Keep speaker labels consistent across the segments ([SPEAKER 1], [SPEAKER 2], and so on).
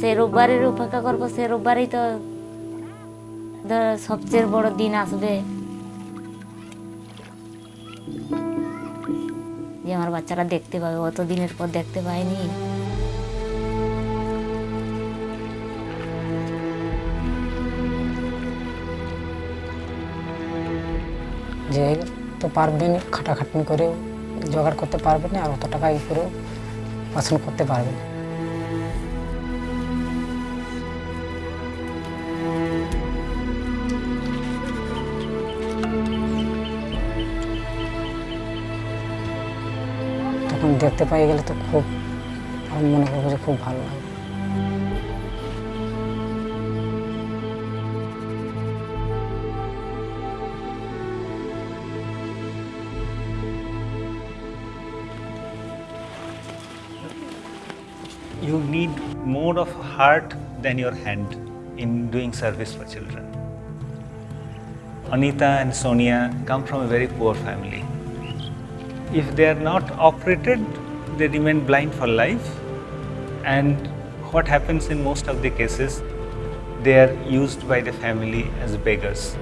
[SPEAKER 1] সেই রোববারের অপেক্ষা করব, সে রোববারই তো সবচেয়ে বড় দিন আসবে। যে আমার বাচ্চারা দেখতে পাবে, অত দিনের পর দেখতে পায়নি
[SPEAKER 2] যে তো পারবেন খাটাখাটনি করেও জোগাড় করতে পারবেন আর অত টাকা ই করেও পছন্দ করতে পারবেন তখন দেখতে পাই গেলে তো খুব আমি মনে করবো যে খুব ভালো লাগে
[SPEAKER 3] you need more of heart than your hand in doing service for children. Anita and Sonia come from a very poor family. If they are not operated, they remain blind for life. And what happens in most of the cases, they are used by the family as beggars.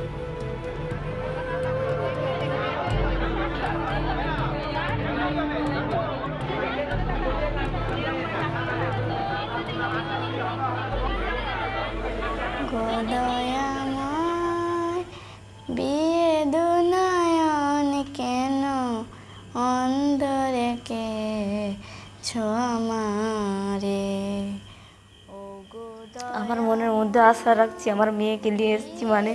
[SPEAKER 4] Godoya. আমারে?
[SPEAKER 1] আমার মনের মধ্যে আশা রাখছি, আমার মেয়েকে নিয়ে এসেছি মানে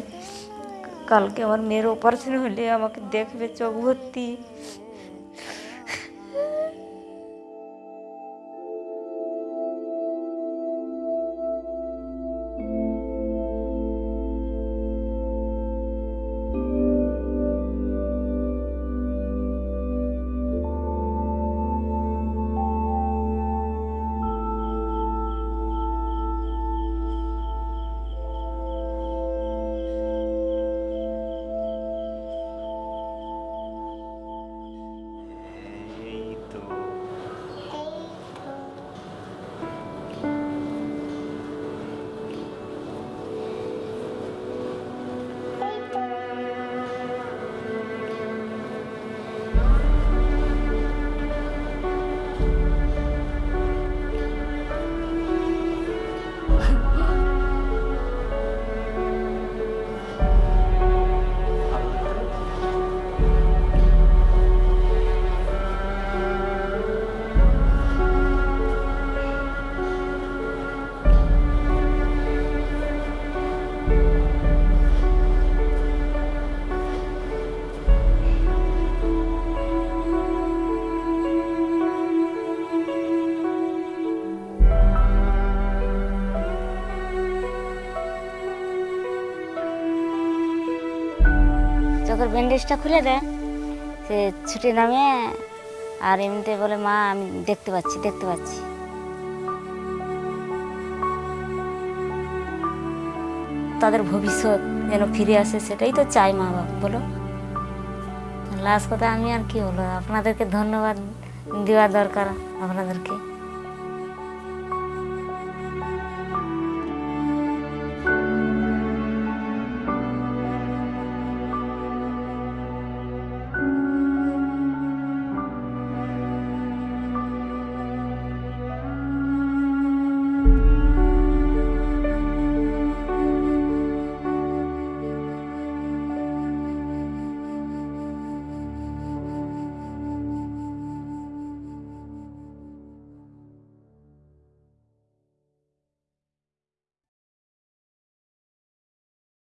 [SPEAKER 1] কালকে আমার মেয়ের অপারেশন হলে আমাকে দেখবে চোখ ভর্তি। চোখের ব্যান্ডেজটা খুলে দেয় সে ছুটে নামে আর এমনিতে বলে, মা, আমি দেখতে পাচ্ছি দেখতে পাচ্ছি। তাদের ভবিষ্যৎ যেন ফিরে আসে, সেটাই তো চাই মা বাবা, বলো। লাস্ট কথা আমি আর কি বলব, আপনাদেরকে ধন্যবাদ দেওয়া দরকার আপনাদেরকে।